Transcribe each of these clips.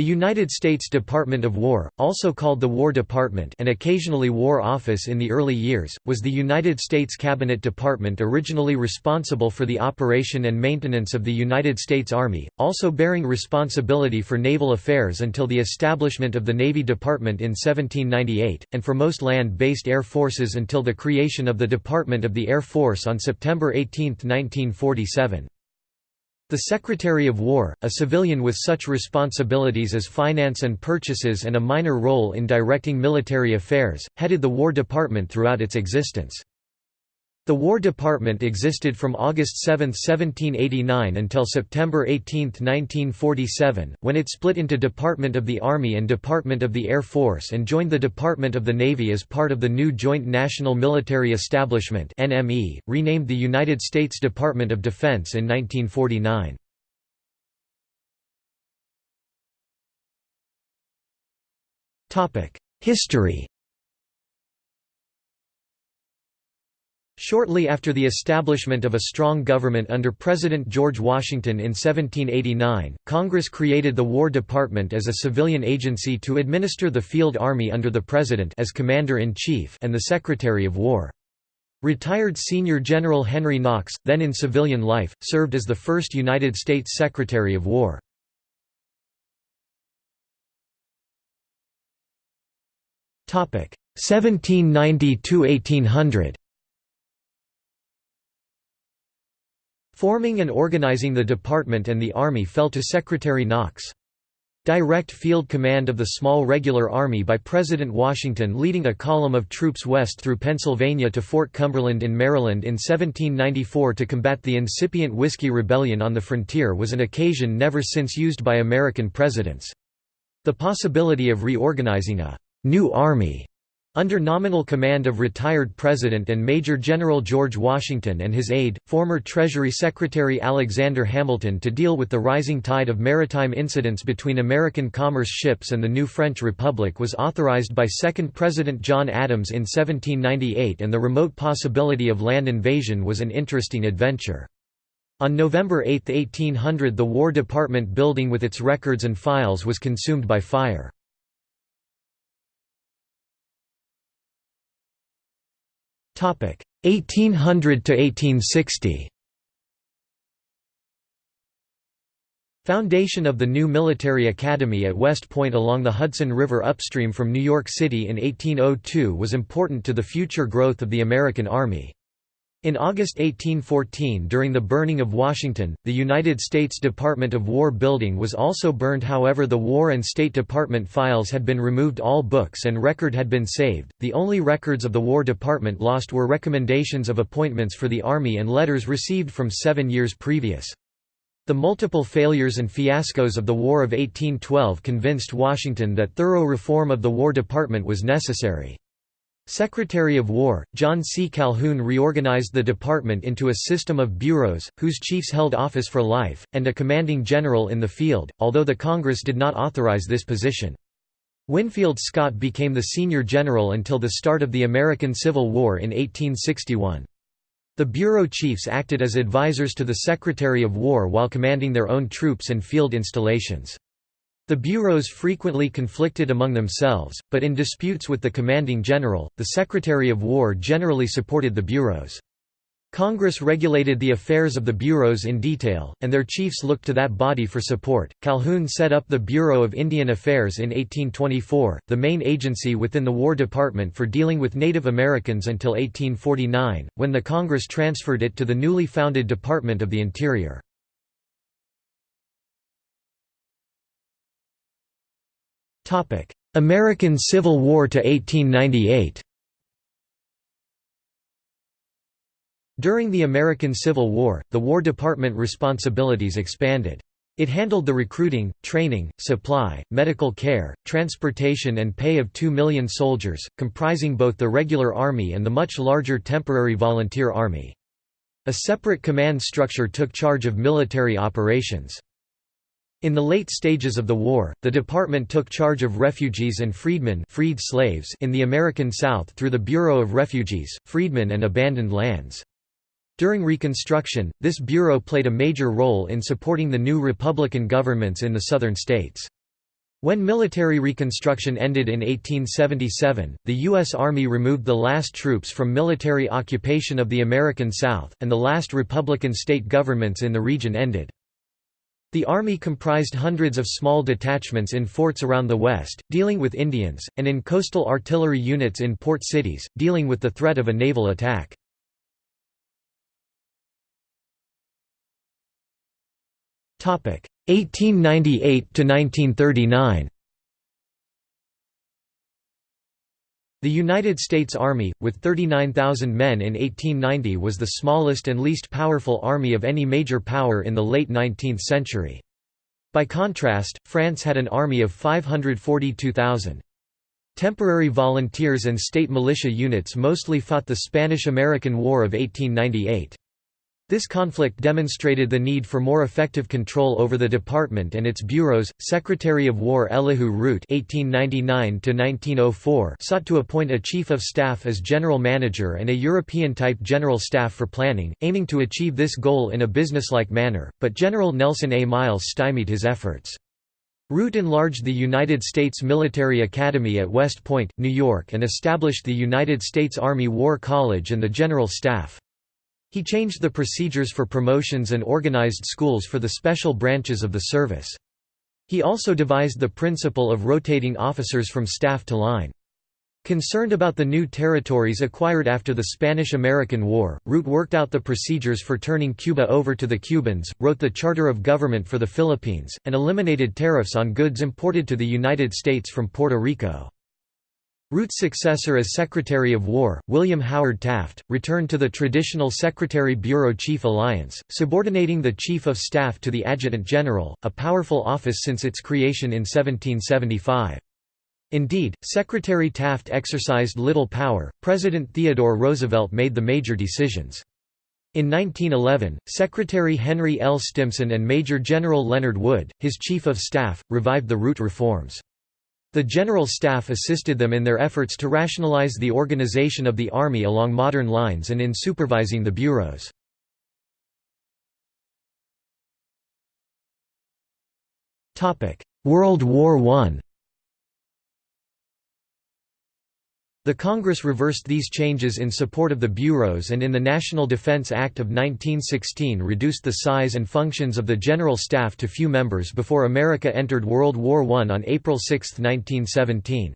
The United States Department of War, also called the War Department and occasionally War Office in the early years, was the United States Cabinet Department originally responsible for the operation and maintenance of the United States Army, also bearing responsibility for naval affairs until the establishment of the Navy Department in 1798, and for most land-based air forces until the creation of the Department of the Air Force on September 18, 1947. The Secretary of War, a civilian with such responsibilities as finance and purchases and a minor role in directing military affairs, headed the War Department throughout its existence. The War Department existed from August 7, 1789 until September 18, 1947, when it split into Department of the Army and Department of the Air Force and joined the Department of the Navy as part of the new Joint National Military Establishment NME, renamed the United States Department of Defense in 1949. History Shortly after the establishment of a strong government under President George Washington in 1789, Congress created the War Department as a civilian agency to administer the field army under the President as Commander-in-Chief and the Secretary of War. Retired Senior General Henry Knox, then in civilian life, served as the first United States Secretary of War. Topic 1790 to 1800. Forming and organizing the department and the Army fell to Secretary Knox. Direct field command of the small regular army by President Washington leading a column of troops west through Pennsylvania to Fort Cumberland in Maryland in 1794 to combat the incipient Whiskey Rebellion on the frontier was an occasion never since used by American presidents. The possibility of reorganizing a «new army» Under nominal command of retired President and Major General George Washington and his aide, former Treasury Secretary Alexander Hamilton to deal with the rising tide of maritime incidents between American commerce ships and the new French Republic was authorized by second President John Adams in 1798 and the remote possibility of land invasion was an interesting adventure. On November 8, 1800 the War Department building with its records and files was consumed by fire. 1800 to 1860 Foundation of the new military academy at West Point along the Hudson River upstream from New York City in 1802 was important to the future growth of the American Army. In August 1814 during the burning of Washington, the United States Department of War building was also burned however the War and State Department files had been removed all books and record had been saved, the only records of the War Department lost were recommendations of appointments for the Army and letters received from seven years previous. The multiple failures and fiascos of the War of 1812 convinced Washington that thorough reform of the War Department was necessary. Secretary of War, John C. Calhoun reorganized the department into a system of bureaus, whose chiefs held office for life, and a commanding general in the field, although the Congress did not authorize this position. Winfield Scott became the senior general until the start of the American Civil War in 1861. The bureau chiefs acted as advisors to the Secretary of War while commanding their own troops and field installations. The bureaus frequently conflicted among themselves, but in disputes with the commanding general, the Secretary of War generally supported the bureaus. Congress regulated the affairs of the bureaus in detail, and their chiefs looked to that body for support. Calhoun set up the Bureau of Indian Affairs in 1824, the main agency within the War Department for dealing with Native Americans until 1849, when the Congress transferred it to the newly founded Department of the Interior. American Civil War to 1898 During the American Civil War, the War Department responsibilities expanded. It handled the recruiting, training, supply, medical care, transportation and pay of two million soldiers, comprising both the regular army and the much larger temporary volunteer army. A separate command structure took charge of military operations. In the late stages of the war, the department took charge of refugees and freedmen freed slaves in the American South through the Bureau of Refugees, Freedmen and Abandoned Lands. During Reconstruction, this bureau played a major role in supporting the new Republican governments in the southern states. When military reconstruction ended in 1877, the U.S. Army removed the last troops from military occupation of the American South, and the last Republican state governments in the region ended. The Army comprised hundreds of small detachments in forts around the West, dealing with Indians, and in coastal artillery units in port cities, dealing with the threat of a naval attack. Topic 1898 to 1939 The United States Army, with 39,000 men in 1890 was the smallest and least powerful army of any major power in the late 19th century. By contrast, France had an army of 542,000. Temporary volunteers and state militia units mostly fought the Spanish–American War of 1898. This conflict demonstrated the need for more effective control over the department and its bureaus. Secretary of War Elihu Root (1899–1904) sought to appoint a chief of staff as general manager and a European-type general staff for planning, aiming to achieve this goal in a businesslike manner. But General Nelson A. Miles stymied his efforts. Root enlarged the United States Military Academy at West Point, New York and established the United States Army War College and the General Staff. He changed the procedures for promotions and organized schools for the special branches of the service. He also devised the principle of rotating officers from staff to line. Concerned about the new territories acquired after the Spanish–American War, Root worked out the procedures for turning Cuba over to the Cubans, wrote the Charter of Government for the Philippines, and eliminated tariffs on goods imported to the United States from Puerto Rico. Root's successor as Secretary of War, William Howard Taft, returned to the traditional Secretary-Bureau-Chief alliance, subordinating the Chief of Staff to the Adjutant General, a powerful office since its creation in 1775. Indeed, Secretary Taft exercised little power, President Theodore Roosevelt made the major decisions. In 1911, Secretary Henry L. Stimson and Major General Leonard Wood, his Chief of Staff, revived the Root reforms. The General Staff assisted them in their efforts to rationalize the organization of the Army along modern lines and in supervising the bureaus. World War I The Congress reversed these changes in support of the bureaus and in the National Defense Act of 1916 reduced the size and functions of the General Staff to few members before America entered World War I on April 6, 1917.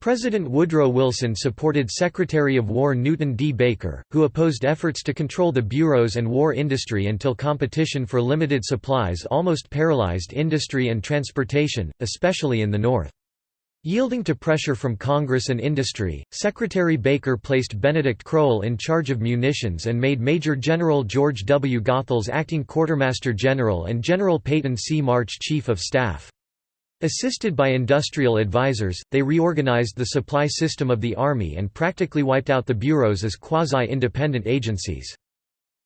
President Woodrow Wilson supported Secretary of War Newton D. Baker, who opposed efforts to control the bureaus and war industry until competition for limited supplies almost paralyzed industry and transportation, especially in the North. Yielding to pressure from Congress and industry, Secretary Baker placed Benedict Crowell in charge of munitions and made Major General George W. Goethals acting Quartermaster General and General Peyton C. March Chief of Staff. Assisted by industrial advisors, they reorganized the supply system of the Army and practically wiped out the bureaus as quasi-independent agencies.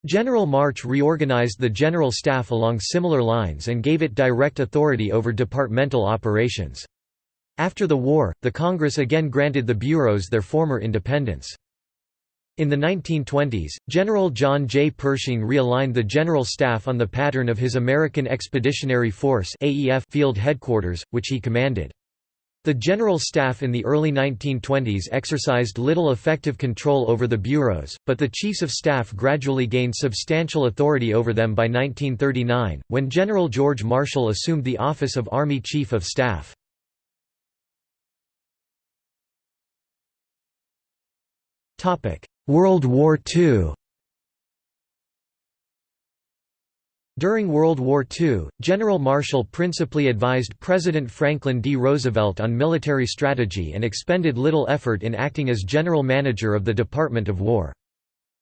General March reorganized the General Staff along similar lines and gave it direct authority over departmental operations. After the war, the Congress again granted the bureaus their former independence. In the 1920s, General John J. Pershing realigned the General Staff on the pattern of his American Expeditionary Force field headquarters, which he commanded. The General Staff in the early 1920s exercised little effective control over the bureaus, but the Chiefs of Staff gradually gained substantial authority over them by 1939, when General George Marshall assumed the office of Army Chief of Staff. World War II During World War II, General Marshall principally advised President Franklin D. Roosevelt on military strategy and expended little effort in acting as general manager of the Department of War.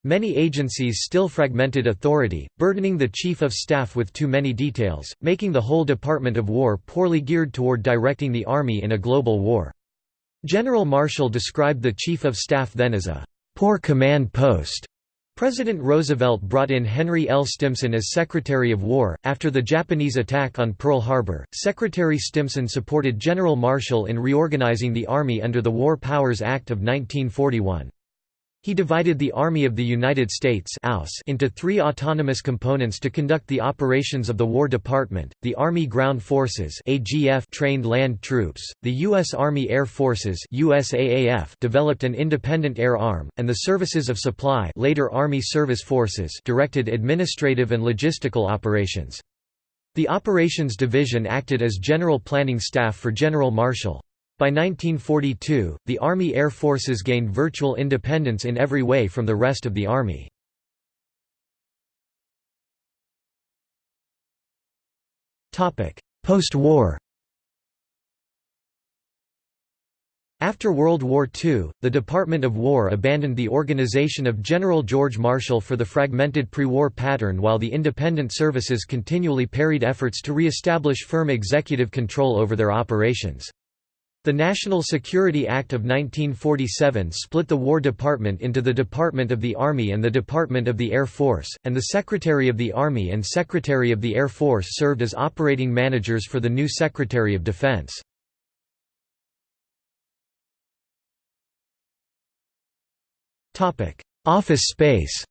Many agencies still fragmented authority, burdening the Chief of Staff with too many details, making the whole Department of War poorly geared toward directing the Army in a global war. General Marshall described the Chief of Staff then as a poor command post. President Roosevelt brought in Henry L. Stimson as Secretary of War. After the Japanese attack on Pearl Harbor, Secretary Stimson supported General Marshall in reorganizing the Army under the War Powers Act of 1941. He divided the Army of the United States into three autonomous components to conduct the operations of the War Department, the Army Ground Forces trained land troops, the U.S. Army Air Forces developed an independent air arm, and the Services of Supply later Army Service Forces directed administrative and logistical operations. The Operations Division acted as general planning staff for General Marshall. By 1942, the Army Air Forces gained virtual independence in every way from the rest of the Army. Post-war After World War II, the Department of War abandoned the organization of General George Marshall for the fragmented pre-war pattern while the independent services continually parried efforts to re-establish firm executive control over their operations. The National Security Act of 1947 split the War Department into the Department of the Army and the Department of the Air Force, and the Secretary of the Army and Secretary of the Air Force served as operating managers for the new Secretary of Defense. Office space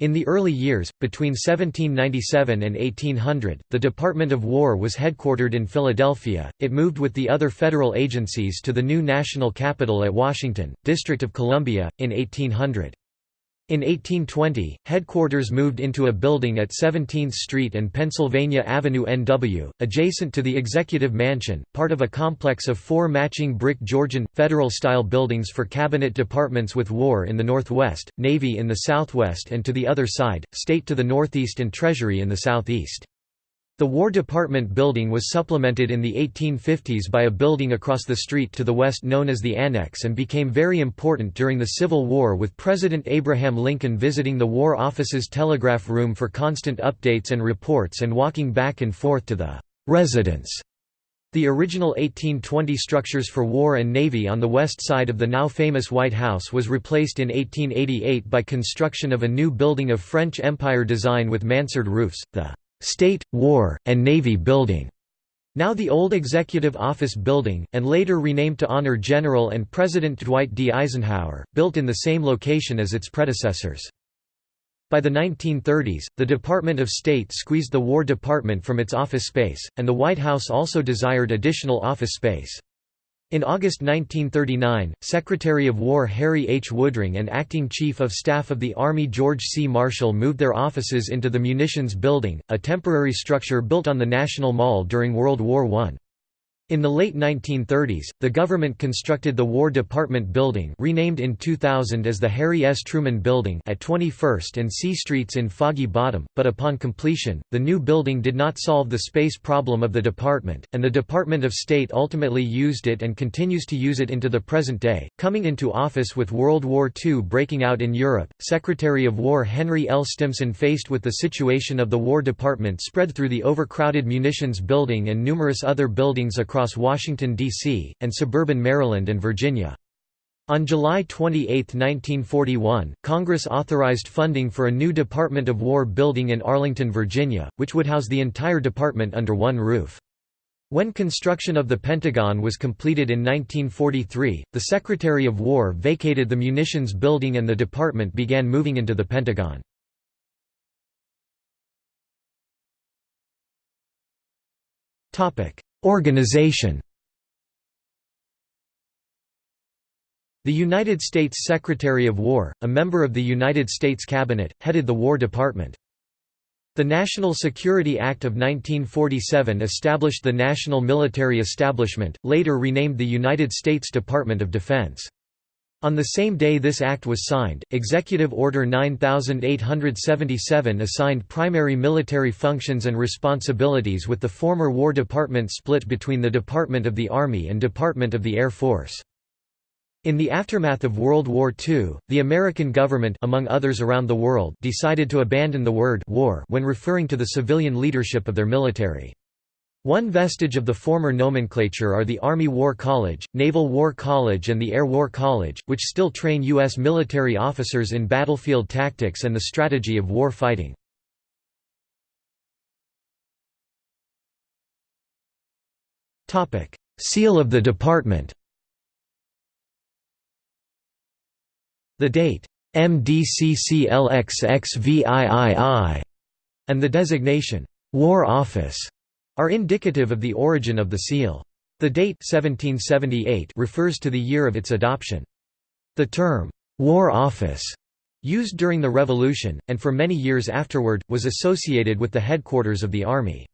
In the early years, between 1797 and 1800, the Department of War was headquartered in Philadelphia. It moved with the other federal agencies to the new national capital at Washington, District of Columbia, in 1800. In 1820, headquarters moved into a building at 17th Street and Pennsylvania Avenue NW, adjacent to the Executive Mansion, part of a complex of four matching brick Georgian, Federal-style buildings for cabinet departments with War in the northwest, Navy in the southwest and to the other side, State to the northeast and Treasury in the southeast. The War Department building was supplemented in the 1850s by a building across the street to the west known as the Annex and became very important during the Civil War with President Abraham Lincoln visiting the War Office's telegraph room for constant updates and reports and walking back and forth to the «residence». The original 1820 structures for War and Navy on the west side of the now famous White House was replaced in 1888 by construction of a new building of French Empire design with mansard roofs, the State, War, and Navy Building, now the old Executive Office Building, and later renamed to honor General and President Dwight D. Eisenhower, built in the same location as its predecessors. By the 1930s, the Department of State squeezed the War Department from its office space, and the White House also desired additional office space. In August 1939, Secretary of War Harry H. Woodring and Acting Chief of Staff of the Army George C. Marshall moved their offices into the Munitions Building, a temporary structure built on the National Mall during World War I. In the late 1930s, the government constructed the War Department Building renamed in 2000 as the Harry S. Truman Building at 21st and C Streets in Foggy Bottom, but upon completion, the new building did not solve the space problem of the department, and the Department of State ultimately used it and continues to use it into the present day. Coming into office with World War II breaking out in Europe, Secretary of War Henry L. Stimson faced with the situation of the War Department spread through the overcrowded munitions building and numerous other buildings across across Washington, D.C., and suburban Maryland and Virginia. On July 28, 1941, Congress authorized funding for a new Department of War building in Arlington, Virginia, which would house the entire department under one roof. When construction of the Pentagon was completed in 1943, the Secretary of War vacated the munitions building and the department began moving into the Pentagon. Organization The United States Secretary of War, a member of the United States Cabinet, headed the War Department. The National Security Act of 1947 established the National Military Establishment, later renamed the United States Department of Defense. On the same day this act was signed, Executive Order 9877 assigned primary military functions and responsibilities with the former War Department split between the Department of the Army and Department of the Air Force. In the aftermath of World War II, the American government among others around the world decided to abandon the word war when referring to the civilian leadership of their military. One vestige of the former nomenclature are the Army War College, Naval War College and the Air War College, which still train U.S. military officers in battlefield tactics and the strategy of war fighting. Seal of the Department The date MDCCLXXVIII and the designation War Office are indicative of the origin of the seal. The date 1778 refers to the year of its adoption. The term War Office used during the Revolution, and for many years afterward, was associated with the headquarters of the Army.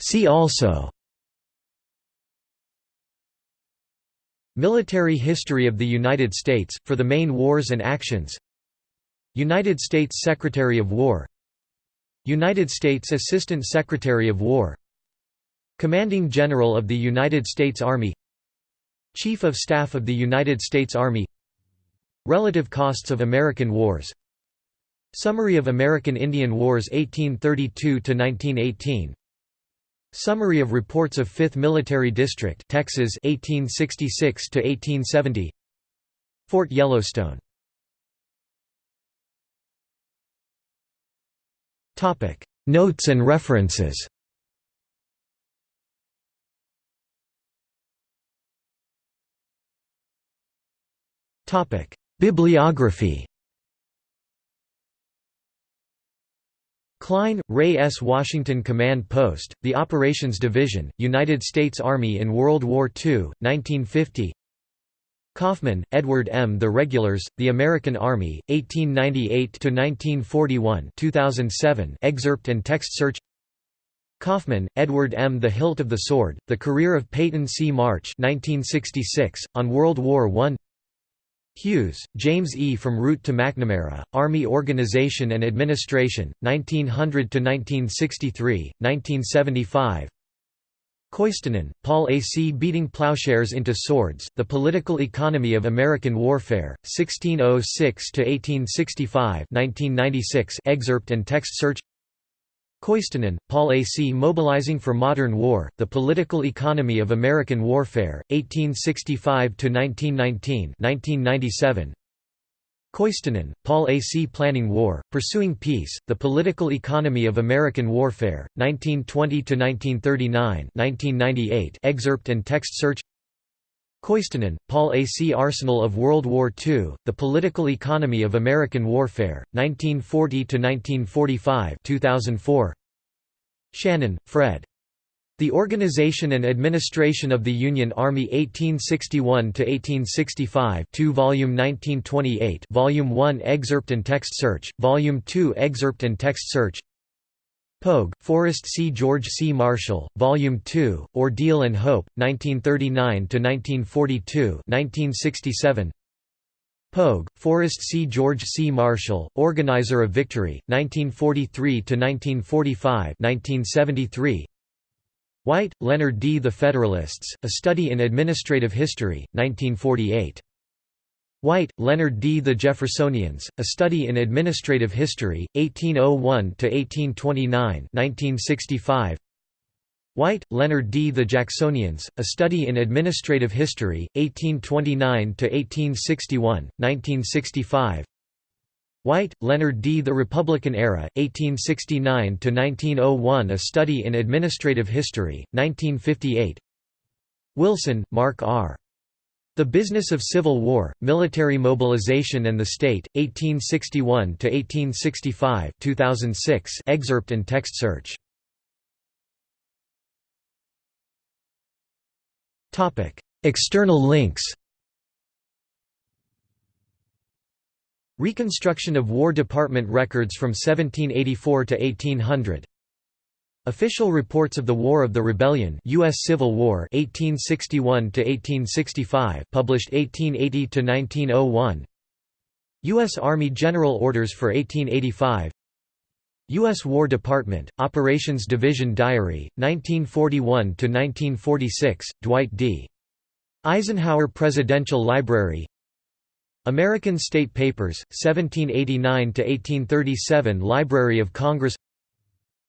See also Military history of the United States, for the main wars and actions United States Secretary of War. United States Assistant Secretary of War. Commanding General of the United States Army. Chief of Staff of the United States Army. Relative costs of American wars. Summary of American Indian Wars 1832–1918 Summary of reports of 5th Military District Texas 1866 to 1870 Fort Yellowstone Notes and references. Bibliography. Cline, Ray S. Washington Command Post, The Operations Division, United States Army in World War II, 1950 Coffman, Edward M. The Regulars, The American Army, 1898–1941 2007 excerpt and text search Coffman, Edward M. The Hilt of the Sword, The Career of Peyton C. March 1966, on World War I Hewes, James E. From Root to McNamara, Army Organization and Administration, 1900–1963, 1975 Koistinen, Paul A. C. Beating Plowshares into Swords, The Political Economy of American Warfare, 1606–1865 1996 excerpt and text search Koistinen, Paul A. C. Mobilizing for Modern War, The Political Economy of American Warfare, 1865–1919 1997. Koistinen, Paul A. C. Planning War, Pursuing Peace, The Political Economy of American Warfare, 1920–1939 1998 excerpt and text search Koistinen, Paul A. C. Arsenal of World War II, The Political Economy of American Warfare, 1940–1945 2004. Shannon, Fred. The Organization and Administration of the Union Army 1861 to 1865, 2 Volume 1928 Volume 1 Excerpt and Text Search, Volume 2 Excerpt and Text Search Pogue, Forrest C. George C. Marshall, Volume 2, Ordeal and Hope, 1939–1942 1967. Pogue, Forrest C. George C. Marshall, Organizer of Victory, 1943–1945 1973. White, Leonard D. The Federalists, A Study in Administrative History, 1948. White, Leonard D. The Jeffersonians, A Study in Administrative History, 1801–1829 1965. White, Leonard D. The Jacksonians, A Study in Administrative History, 1829–1861, 1965 White, Leonard D. The Republican Era, 1869–1901 A Study in Administrative History, 1958 Wilson, Mark R. The Business of Civil War, Military Mobilization and the State, 1861–1865 2006 excerpt and text search. External links Reconstruction of War Department records from 1784 to 1800 Official reports of the War of the Rebellion U.S. Civil War 1861 to 1865 published 1880 to 1901 U.S. Army General Orders for 1885 U.S. War Department, Operations Division Diary, 1941 to 1946, Dwight D. Eisenhower Presidential Library American State Papers, 1789–1837 Library of Congress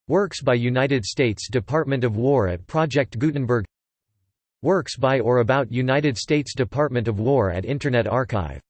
Works by United States Department of War at Project Gutenberg Works by or about United States Department of War at Internet Archive